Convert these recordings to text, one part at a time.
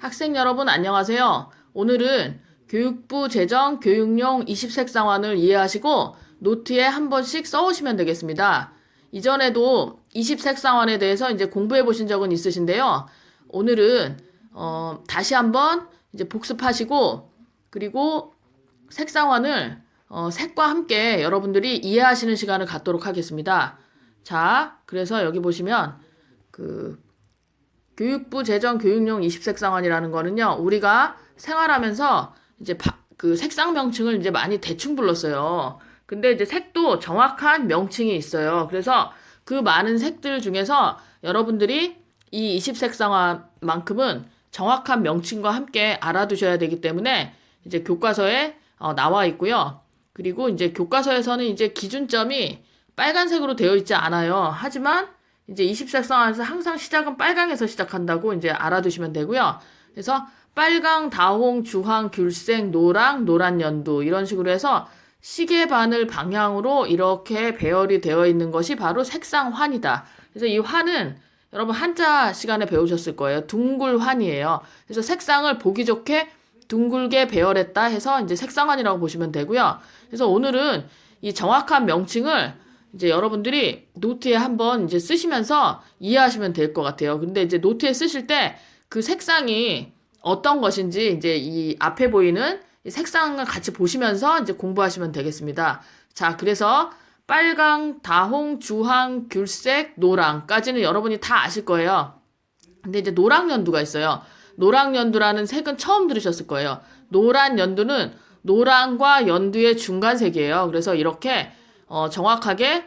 학생 여러분 안녕하세요. 오늘은 교육부 제정 교육용 20색 상환을 이해하시고 노트에 한 번씩 써오시면 되겠습니다. 이전에도 20색 상환에 대해서 이제 공부해 보신 적은 있으신데요. 오늘은 어, 다시 한번 이제 복습하시고 그리고 색상환을 어, 색과 함께 여러분들이 이해하시는 시간을 갖도록 하겠습니다. 자, 그래서 여기 보시면 그 교육부 제정 교육용 20색상환이라는 거는요, 우리가 생활하면서 이제 바- 그 색상 명칭을 이제 많이 대충 불렀어요. 근데 이제 색도 정확한 명칭이 있어요. 그래서 그 많은 색들 중에서 여러분들이 이 20색상환만큼은 정확한 명칭과 함께 알아두셔야 되기 때문에 이제 교과서에 어, 나와 있고요. 그리고 이제 교과서에서는 이제 기준점이 빨간색으로 되어 있지 않아요. 하지만 이제 20색상환에서 항상 시작은 빨강에서 시작한다고 이제 알아두시면 되고요. 그래서 빨강, 다홍, 주황, 귤색, 노랑, 노란 연두 이런 식으로 해서 시계 바늘 방향으로 이렇게 배열이 되어 있는 것이 바로 색상환이다. 그래서 이 환은 여러분 한자 시간에 배우셨을 거예요. 둥글환이에요. 그래서 색상을 보기 좋게 둥글게 배열했다 해서 이제 색상환이라고 보시면 되고요. 그래서 오늘은 이 정확한 명칭을 이제 여러분들이 노트에 한번 이제 쓰시면서 이해하시면 될 것 같아요. 근데 이제 노트에 쓰실 때 그 색상이 어떤 것인지 이제 이 앞에 보이는 이 색상을 같이 보시면서 이제 공부하시면 되겠습니다. 자, 그래서 빨강, 다홍, 주황, 귤색, 노랑까지는 여러분이 다 아실 거예요. 근데 이제 노랑 연두가 있어요. 노랑 연두라는 색은 처음 들으셨을 거예요. 노란 연두는 노랑과 연두의 중간색이에요. 그래서 이렇게 어, 정확하게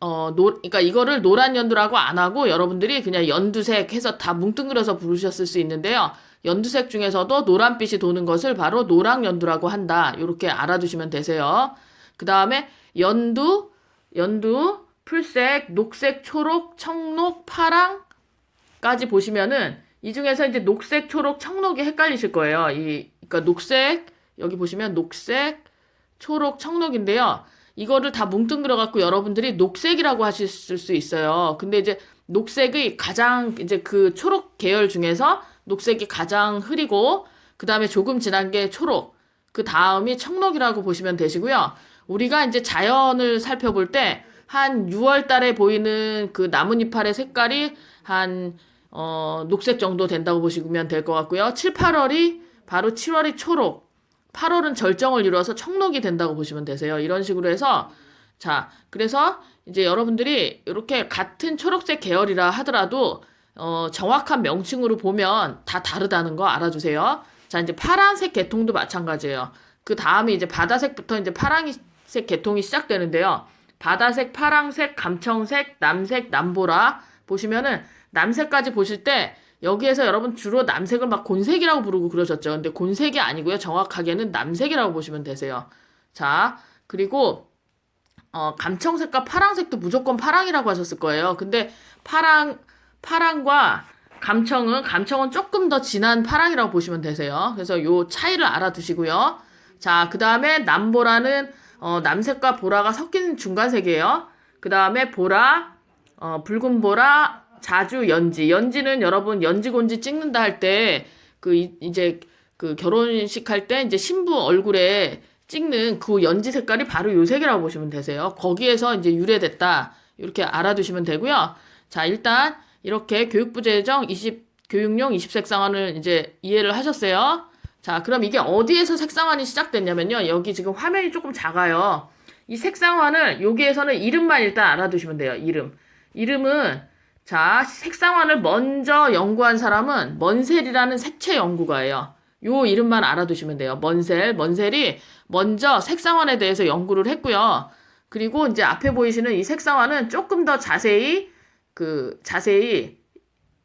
어, 노, 그러니까 이거를 노란 연두라고 안 하고 여러분들이 그냥 연두색 해서 다 뭉뚱그려서 부르셨을 수 있는데요. 연두색 중에서도 노란빛이 도는 것을 바로 노랑 연두라고 한다. 이렇게 알아두시면 되세요. 그 다음에 연두, 연두, 풀색, 녹색, 초록, 청록, 파랑까지 보시면은 이 중에서 이제 녹색, 초록, 청록이 헷갈리실 거예요. 이, 그러니까 녹색, 여기 보시면 녹색, 초록, 청록인데요. 이거를 다 뭉뚱그려 갖고 여러분들이 녹색이라고 하실 수 있어요. 근데 이제 녹색의 가장 이제 그 초록 계열 중에서 녹색이 가장 흐리고 그 다음에 조금 진한 게 초록, 그 다음이 청록이라고 보시면 되시고요. 우리가 이제 자연을 살펴볼 때 한 6월 달에 보이는 그 나뭇잎알의 색깔이 한 어, 녹색 정도 된다고 보시면 될 것 같고요. 7, 8월이 바로 7월이 초록, 8월은 절정을 이루어서 청록이 된다고 보시면 되세요. 이런 식으로 해서 자, 그래서 이제 여러분들이 이렇게 같은 초록색 계열이라 하더라도 어, 정확한 명칭으로 보면 다 다르다는 거 알아주세요. 자, 이제 파란색 계통도 마찬가지예요. 그 다음에 이제 바다색부터 이제 파란색 계통이 시작되는데요. 바다색, 파랑색, 감청색, 남색, 남보라 보시면은 남색까지 보실 때 여기에서 여러분 주로 남색을 막 곤색이라고 부르고 그러셨죠. 근데 곤색이 아니고요. 정확하게는 남색이라고 보시면 되세요. 자, 그리고 어, 감청색과 파랑색도 무조건 파랑이라고 하셨을 거예요. 근데 파랑 파랑과 감청은 감청은 조금 더 진한 파랑이라고 보시면 되세요. 그래서 요 차이를 알아두시고요. 자, 그 다음에 남보라는 어, 남색과 보라가 섞인 중간색이에요. 그 다음에 보라, 어, 붉은 보라, 자주 연지. 연지는 여러분 연지곤지 찍는다 할 때 그 이제 그 결혼식 할 때 이제 신부 얼굴에 찍는 그 연지 색깔이 바로 요 색이라고 보시면 되세요. 거기에서 이제 유래됐다. 이렇게 알아두시면 되고요. 자, 일단 이렇게 교육부 제정 20 교육용 20색상환을 이제 이해를 하셨어요. 자, 그럼 이게 어디에서 색상환이 시작됐냐면요. 여기 지금 화면이 조금 작아요. 이 색상환을 여기에서는 이름만 일단 알아두시면 돼요. 이름. 이름은 자, 색상환을 먼저 연구한 사람은 먼셀이라는 색채 연구가예요. 요 이름만 알아두시면 돼요. 먼셀. 먼셀이 먼저 색상환에 대해서 연구를 했고요. 그리고 이제 앞에 보이시는 이 색상환은 조금 더 자세히 그 자세히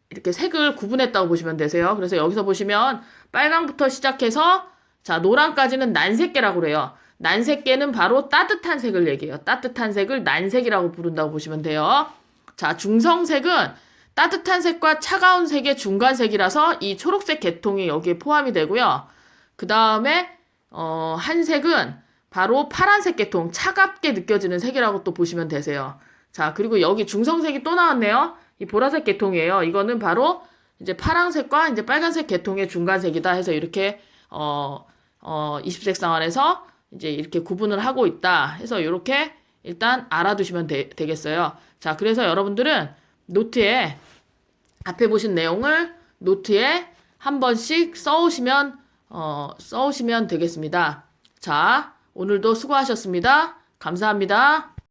이렇게 색을 구분했다고 보시면 되세요. 그래서 여기서 보시면 빨강부터 시작해서 자, 노랑까지는 난색계라고 그래요. 난색계는 바로 따뜻한 색을 얘기해요. 따뜻한 색을 난색이라고 부른다고 보시면 돼요. 자, 중성색은 따뜻한 색과 차가운 색의 중간색이라서 이 초록색 계통이 여기에 포함이 되고요. 그 다음에 어, 한 색은 바로 파란색 계통, 차갑게 느껴지는 색이라고 또 보시면 되세요. 자, 그리고 여기 중성색이 또 나왔네요. 이 보라색 계통이에요. 이거는 바로 이제 파란색과 이제 빨간색 계통의 중간색이다 해서 이렇게 어, 어, 20색 상환에서 이제 이렇게 구분을 하고 있다 해서 이렇게 일단 알아두시면 되, 되겠어요. 자, 그래서 여러분들은 노트에 앞에 보신 내용을 노트에 한 번씩 써오시면 어, 써오시면 되겠습니다. 자, 오늘도 수고하셨습니다. 감사합니다.